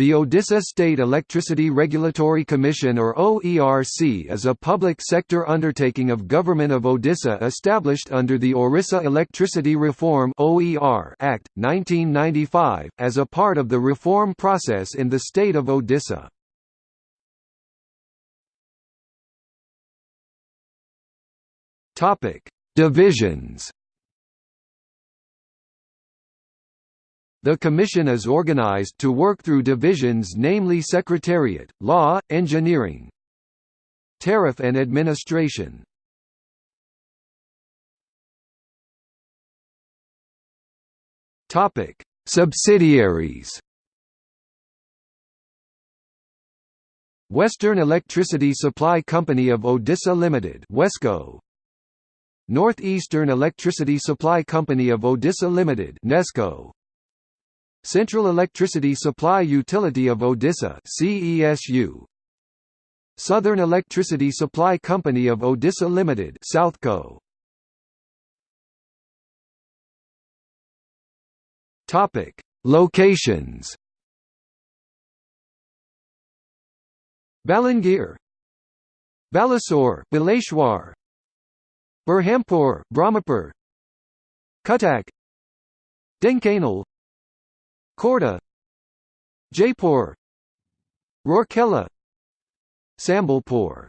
The Odisha State Electricity Regulatory Commission or OERC is a public sector undertaking of Government of Odisha established under the Orissa Electricity Reform Act, 1995, as a part of the reform process in the state of Odisha. Divisions The Commission is organized to work through divisions namely Secretariat, Law, Engineering, Tariff and Administration. Subsidiaries. Western Electricity Supply Company of Odisha Limited Wesco. Northeastern Electricity Supply Company of Odisha Limited Nesco Central Electricity Supply Utility of Odisha CESU Southern Electricity Supply Company of Odisha Limited Southco. Topic. Locations. Balangir. Balasore Baleshwar. Berhampur Brahmapur. Cuttack. Dhenkanal Khordha Jaipur Rourkela Sambalpur